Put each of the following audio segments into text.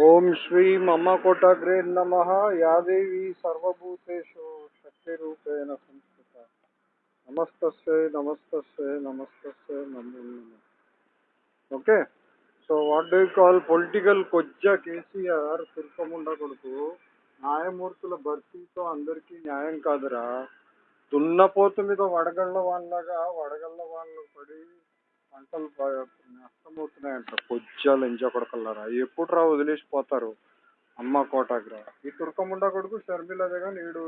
ఓం శ్రీ మమ కోటగ్రే నమ యాదేవి సర్వభూతేషు శక్తిరూపేణ సంస్థిత నమస్తస్యై నమస్తస్యై నమస్తే నమో నమః. Okay? So what do call political కొజ్జ KCR తిరుపముండ కొడుకు. న్యాయమూర్తుల భర్తీతో అందరికీ న్యాయం కాదురా. దున్నపోతు మీద వడగళ్ళ వాళ్ళగా వడగళ్ళ వాళ్ళు పడి పంటలు నష్టమవుతున్నాయంట. కొజ్జాలు ఎంజా కొడకల్లారా ఎప్పుడు రా వదిలేసిపోతారు? అమ్మ కోటాగ్రా. ఈ తుర్కముండ కొడుకు షర్మిల జగన్ ఈడు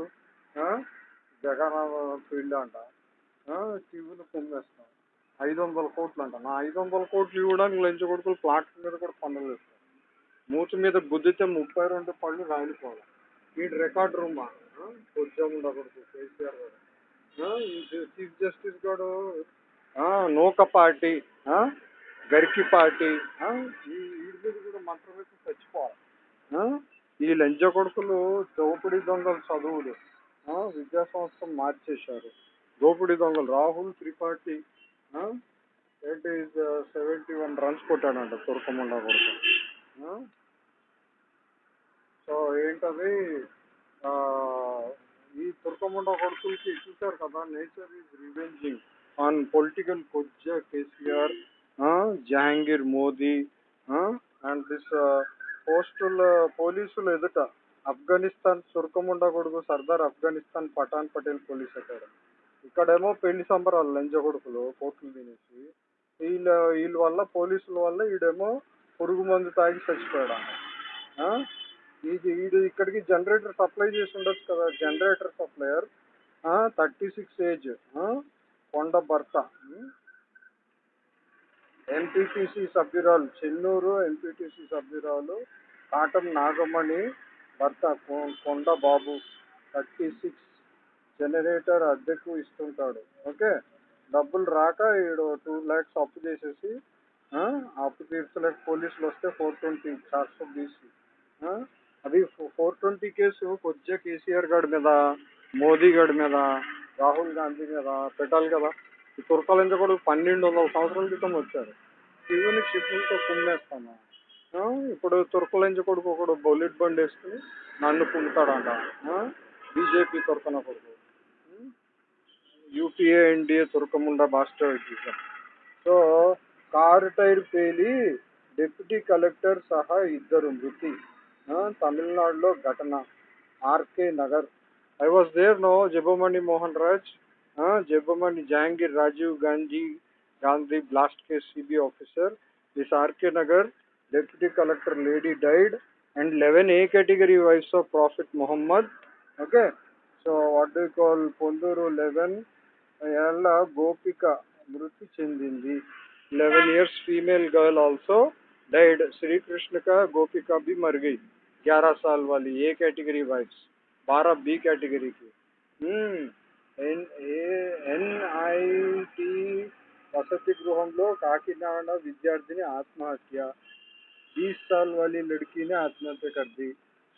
జగన్ ఫీల్డ్ అంట టీవీలు కుమ్మేస్తాం ఐదు వందల కోట్లు అంట నా ఐదు వందల కోట్లు ఇవ్వడానికి లంచ కొడుకులు ప్లాట్ మీద కూడా పనులు వేస్తారు. మూతి మీద గుద్దితే ముప్పై రెండు పళ్ళు రాలిపోవాలి. ఈ రికార్డ్ రూమా? కొజ్జముండ కొడుకు కేసీఆర్ గారు. చీఫ్ జస్టిస్ గారు ఆ, నూక పార్టీ పార్టీ కూడా మంత్రం వేసి చచ్చిపోవాలి. ఈ లంచ కొడుకులు దోపిడీ దొంగల చదువులు విద్యా సంస్థ మార్చేశారు. దోపిడీ దొంగలు Rahul Tripathi eighty seventy one runs కొట్టాడంట తుర్కముండ కొడుకు. సో ఏంటది? ఈ తుర్కముండ కొడుకులకి చూశారు కదా nature is revenging on political కొజ్జ KCR Jahangir Modi and this పోస్టుల పోలీసులు ఎదుట ఆఫ్ఘనిస్తాన్ సుర్కముండ కొడుకు సర్దార్ ఆఫ్ఘనిస్తాన్ పఠాన్ పటేల్ పోలీస్ అక్కడ. ఇక్కడేమో పెళ్ళి సంబరాలు లంజ కొడుకులు కోట్లు తినేసి వీళ్ళ వీళ్ళ వల్ల పోలీసుల వల్ల ఈడేమో పురుగు మందు తాగి చచ్చిపోయాడు ఆ? ఇది వీడు ఇక్కడికి జనరేటర్ సప్లై చేసి ఉండొచ్చు కదా generator supplier thirty six age కొండ భర్త ఎంపీటీసీ సభ్యురాలు చెన్నూరు ఎంపీటీసీ సభ్యురాలు కాటం నాగమణి భర్త కొ- కొండ బాబు థర్టీ సిక్స్ జనరేటర్ అద్దెకు ఇస్తుంటాడు. ఓకే? డబ్బులు రాక ఈడు టూ ల్యాక్స్ అప్పు చేసేసి అప్పు తీర్చలేక పోలీసులు వస్తే ఫోర్ ట్వంటీ చార్జ్ తీసి అది ఫోర్ ట్వంటీ కేసు కొద్దిగా కేసీఆర్ గారి మీద మోదీ గారి మీద రాహుల్ గాంధీ కదా పెట్టాలి కదా. ఈ తుర్కలించ కూడా పన్నెండు వందల సంవత్సరాల క్రితం వచ్చారు. ఇవన్నీ షిప్పులతో కుమ్మేస్తాను ఇప్పుడు తుర్కలంచి కొడుకు ఒకడు బొల్లెట్ బండి వేసుకుని నన్ను కుమ్ముతాడంట. బీజేపీ తుర్కన కొడుకు. యూపీఏ ఎన్డీఏ తుర్కముండ బాస్టర్ సో కారు టైర్ పేలి డిప్యూటీ కలెక్టర్ సహా ఇద్దరు మృతి. తమిళనాడులో ఘటన. RK Nagar. I was there, now, Jebomani Mohan Raj, uh, Jebomani Jahangir Raju Gandhi, Gandhi blast case CB officer. This RK Nagar deputy collector lady died, and 11 A category wives of Prophet Muhammad. Okay, so what do you call Ponduru 11? Ayala Gopika Mruti Chindindi. 11 years female girl also died. Sri Krishna का गोपिका भी मर गई 11 साल वाली A category wives. बारह B category की। N NIT వసతి గృహంలో కాకినాడ విద్యార్థిని ఆత్మహత్య బీస్ సాల్ వాలి లడికిని ఆత్మహత్య కర్ది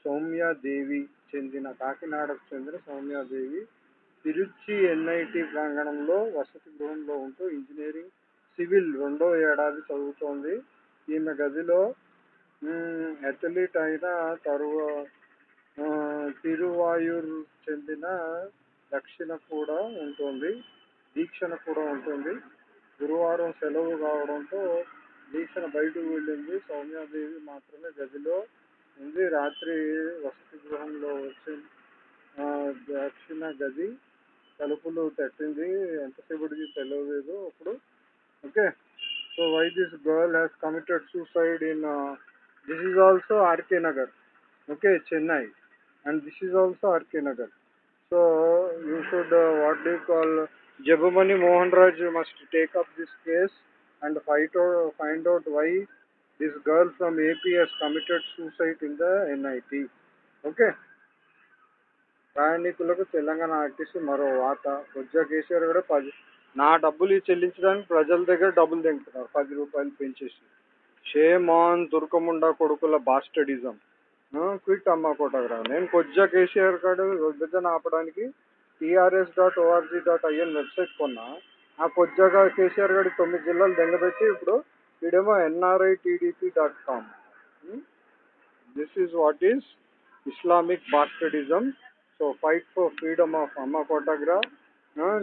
సౌమ్యాదేవి చెందిన కాకినాడకు చెందిన సౌమ్యాదేవి తిరుచి ఎన్ఐటి ప్రాంగణంలో వసతి గృహంలో ఉంటూ ఇంజనీరింగ్ సివిల్ రెండో ఏడాది చదువుతోంది. ఈమె గదిలో అథ్లీట్ అయిన తరువాత తిరువాయూర్ చెందిన దక్షిణ కూడా ఉంటుంది దీక్షణ కూడా ఉంటుంది. గురువారం సెలవు కావడంతో దీక్షణ బయటకు వెళ్ళింది. సౌమ్యాదేవి మాత్రమే గదిలో ఉంది. రాత్రి వసతి గృహంలో వచ్చి దక్షిణ గది తలుపులు తట్టింది. ఎంతసేపటికి తెలియలేదు అప్పుడు. Okay. So why this girl has committed suicide in this is also RK Nagar okay Chennai. And this is also RK Nagar so you should what do call జబమణి Mohan Raj must take up this case and fight find out why this girl from AP has committed suicide in the NIT okay ప్రయాణికులకు Telangana RTC మరో వాత కొజ్జా కేసీఆర్ కూడా పది నా డబ్బులు చెల్లించడానికి ప్రజల దగ్గర డబ్బులు తింటున్నారు పది రూపాయలు పెంచేసి. షేమాన్ దుర్గముండ కొడుకుల బాస్టడిజం క్విట్ అమ్మ కోటగ్రా నేను కొజ్జా కేసీఆర్ గారు విభజన ఆపడానికి TRS dot ORG dot IN website కొన్నా. ఆ కొజ్జాగా కేసీఆర్ గారి తొమ్మిది జిల్లాలు దెంగబెట్టి ఇప్పుడు వీడేమో NRI TDP dot com. This is what is Islamic bastardism so fight for freedom of Amma Kotagra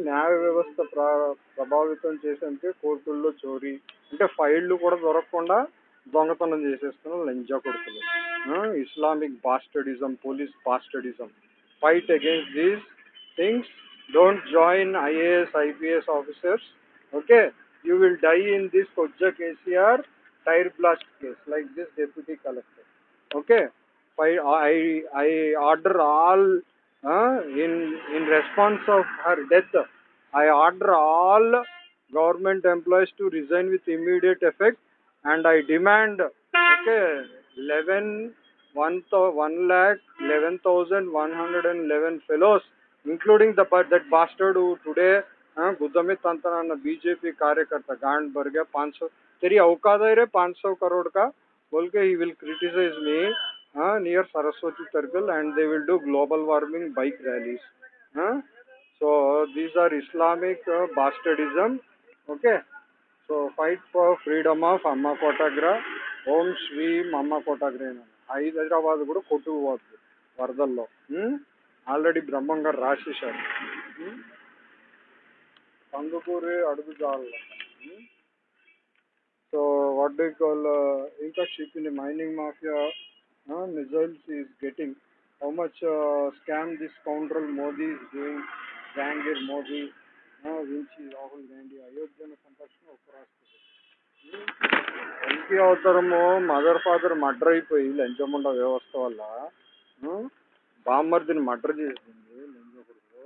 న్యాయ వ్యవస్థ ప్రభావితం చేసేందుకే కోర్టుల్లో చోరీ. అంటే ఫైళ్ళు కూడా దొరకకుండా దొంగతనం చేసేస్తున్న లంజా కొడుకులు. Islamic bastardism police bastardism fight against these things don't join IAS IPS officers okay you will die in this కొజ్జా KCR tyre blast case like this deputy collector okay I, I, I order all uh, in in response of her death i order all government employees to resign with immediate effect. and i demand okay 11 one, thou- one lakh 11111 fellows including the but that bastard who today uh, गुद्दमित तंत्र BJP कार्यकर्ता गांड भर गया पाँच सौ तेरी औकात है रे पाँच सौ करोड़ का बोल के he will criticize me uh, near Saraswati Circle and they will do global warming bike rallies. Uh, so these are Islamic uh, bastardism. Okay. So fight for freedom of అమ్మ Kotagra. ఓం శ్రీ అమ్మ కోటాగ్రేన హైదరాబాద్ కూడా కొట్టుకుపోతుంది వరదల్లో. ఆల్రెడీ బ్రహ్మం గారు రాసేశారు. Um, Kandukuri అడుగుజాల సో వాట్ డూ కాల్ ఇంకా ship in mining mafia missiles is getting how much scam this control Modi is doing Modi. వించి Rahul Gandhi అయోధ్యను సందర్శన ఉపరాష్ట్రపతి ఎల్పీ అవతారము మదర్ ఫాదర్ మర్డర్ అయిపోయి లంచముండ వ్యవస్థ వల్ల ఉమ్, బామ్మర్దిని మర్డర్ చేసింది లంచకుడు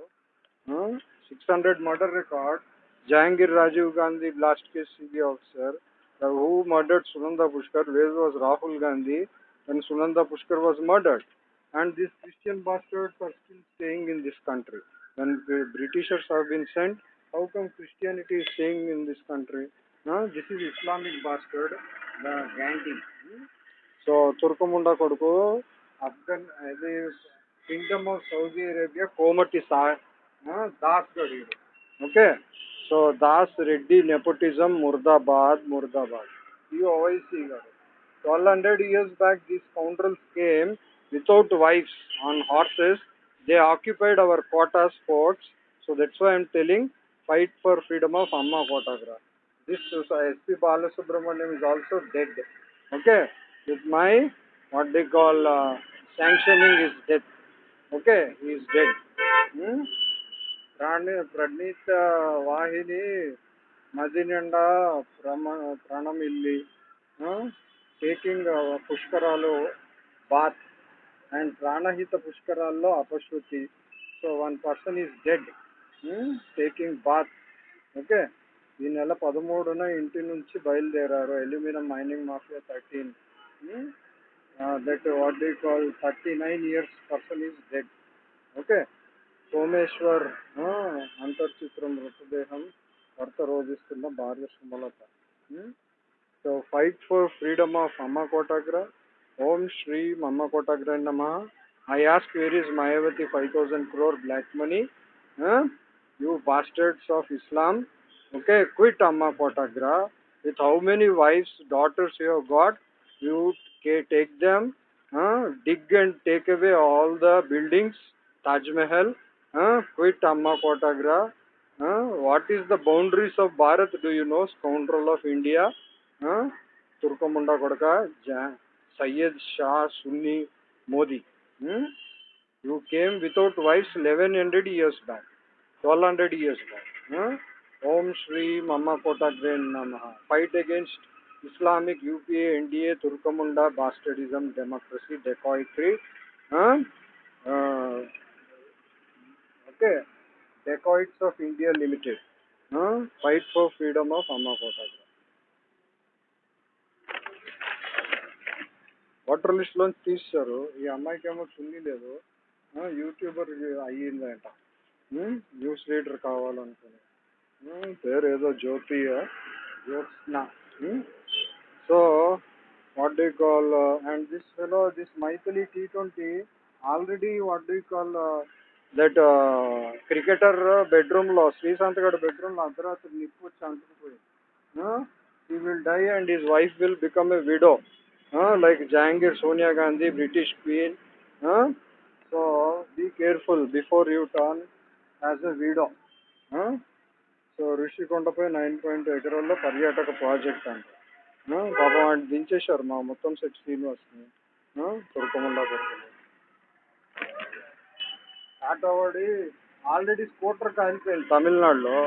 six hundred murder record Jahangir Rajiv Gandhi blast case CB officer who murdered Sunanda Pushkar where was Rahul Gandhi when Sunanda Pushkar was murdered. And these Christian bastards are still staying in this country. When the Britishers have been sent, how come Christianity is staying in this country? No, this is Islamic bastard, the Gandhi. So తుర్కముండ కొడుకు అఫ్ఘన్ అది kingdom of Saudi Arabia కోమటి సా ఆ, దాస్ గడియుడు okay so దాస్ Reddy nepotism ముర్దాబాద్ ముర్దాబాద్ ఈ ఓవైసీ గారు 1200 years back, these scoundrels came without wives on horses. They occupied our quota spots. So that's why I'm telling fight for freedom of Amma Kotagra. This S.P. Balasubramaniam is also dead. Okay. With my, what they call uh, sanctioning is death. Okay. He is dead. Hmm? rani pranita vahini madinanda pranam illi hmm? taking uh, Pushkaralu bath and Pranahita పుష్కరాల్లో అపశృతి. So one person is dead. Taking bath okay ఈ నెల పదమూడున ఇంటి నుంచి బయలుదేరారు. Aluminium mining mafia thirteen. That what do call thirty nine years person is dead okay Someshwar అంతర్చిత్రం మృతదేహం భర్త రోధిస్తున్న భార్య Sumalatha. So fight for freedom of Amma Kotagra. ఓం శ్రీ అమ్మ కోటాగ్ర నమ I ask where is Mayawati five thousand crore black money you bastards of Islam okay quit Amma Kotagra with how many wives daughters you have got you take them dig and take away all the buildings, Taj Mahal, uh, quit Amma Kotagra. Uh, what is the boundaries of Bharat? Do you know, scoundrel of India? Uh, Turkamunda Kodaka, Ja- Syed Shah Sunni Modi. You came without wife eleven hundred years back twelve hundred years back ओम श्री मम्मा कोटा ग्रेन नम fight against Islamic UPA a Turkamunda bastardism democracy dacoitry okay dacoits of India limited fight for freedom of Amma Kota grain list లోంచి తీశారు ఈ అమ్మాయికి ఏమో చున్నీ లేదు. యూట్యూబర్ అయ్యిందంట. న్యూస్ రీడర్ కావాలనుకుని. పేరు ఏదో Jyothi Jyotsna. So what do call and this fellow this Maithili T twenty already what do call that cricketer బెడ్రూమ్లో శ్రీశాంత్ గారి బెడ్రూమ్లో అర్ధరాత్రి నిప్పు వచ్చి అంటుకుపోయింది. He will die and his wife will become a widow like Jahangir Sonia Gandhi British queen so be careful before you turn as a widow so ఋషికొండపై nine point ఎకరాల్లో పర్యాటక project అంట పాపం వాడిని దించేశారు మా మొత్తం సెట్ శ్రీనివాస్ని తురకముండా కొడుకుని ఆటో ఆల్రెడీ స్కూటర్ కాలిపోయింది తమిళనాడులో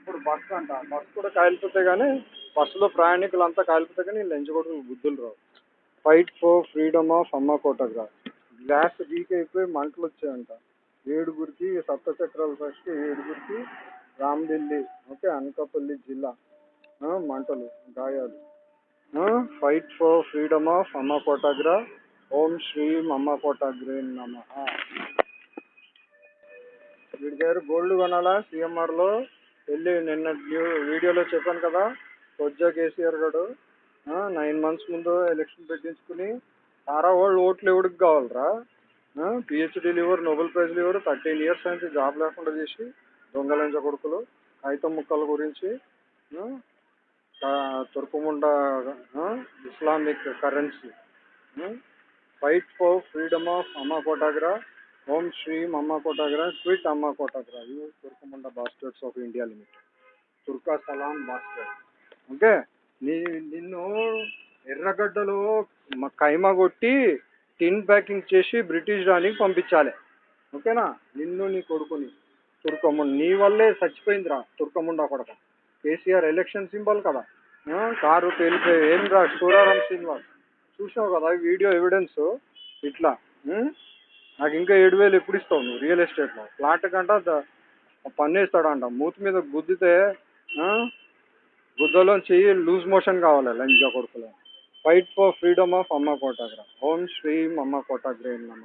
ఇప్పుడు బస్ అంట బస్ కూడా కాలిపోతే కానీ బస్సులో ప్రయాణికులంతా కాలిపోతే కానీ లంచ్ కొడుకులు బుద్ధులు రావు. ఫైట్ ఫర్ ఫ్రీడమ్ ఆఫ్ అమ్మ గ్లాస్ లీక్ అయిపోయి మంటలు వచ్చాయంట. ఏడుగురికి సప్తచక్రాల ఫస్ట్ ఏడుగురికి రామఢిల్లీ ఓకే అనకాపల్లి జిల్లా మంటలు గాయాలు. ఫైట్ ఫర్ ఫ్రీడమ్ ఆఫ్ అమ్మ కోటాగ్రా ఓం శ్రీం అమ్మ కోటాగ్రే నమ. వీడి దగ్గర గోల్డ్ కొనాలా? సిఎంఆర్లో వెళ్ళి నిన్న వీడియోలో చెప్పాను కదా కొజ్జా కేసీఆర్ గారు. నైన్ మంత్స్ ముందు ఎలక్షన్ పెట్టించుకుని సారా వాళ్ళు ఓట్లు ఎవరికి కావాలరా? పిహెచ్డీలు ఎవరు నోబెల్ ప్రైజ్లు ఎవరు? థర్టీన్ ఇయర్స్ నుంచి జాబ్ లేకుండా చేసి దొంగలంచ కొడుకులు కాగితం ముక్కల గురించి ఆ, తుర్కుముండ Islamic currency fight for freedom of అమ్మ కోటాగ్రా ఓం శ్రీం అమ్మ కోటాగ్రా క్విట్ అమ్మ కోటాగ్రా యూ తుర్కముండ బాస్టర్స్ ఆఫ్ ఇండియా లిమిటెడ్ తుర్కా సలాం బాస్టర్ ఓకే నీ నిన్ను ఎర్రగడ్డలో కైమ కొట్టి టిన్ ప్యాకింగ్ చేసి బ్రిటిష్ రానికి పంపించాలి. ఓకేనా? నిన్ను నీ కొడుకుని. తుర్కముండ. నీ వల్లే చచ్చిపోయిందిరా తుర్కముండ కొడక. కేసీఆర్ ఎలక్షన్ సింబల్ కదా. కారు పేలిపోయి ఏం రా సూరారాం శ్రీనివాస్? చూసావు కదా వీడియో ఎవిడెన్స్ ఇట్లా. నాకు ఇంకా ఏడు వేలు ఎప్పుడు ఇస్తావు నువ్వు రియల్ ఎస్టేట్లో ఫ్లాట్ కంట పన్నేస్తాడంట మూతి మీద గుద్దితే ఆ, గుద్దలో చెయ్యి లూజ్ మోషన్ కావాలి లంజ కొడుకులో. ఫైట్ ఫర్ ఫ్రీడమ్ ఆఫ్ అమ్మ కోటాగ్ర ఓం శ్రీం అమ్మ కోటాగ్రే నమ.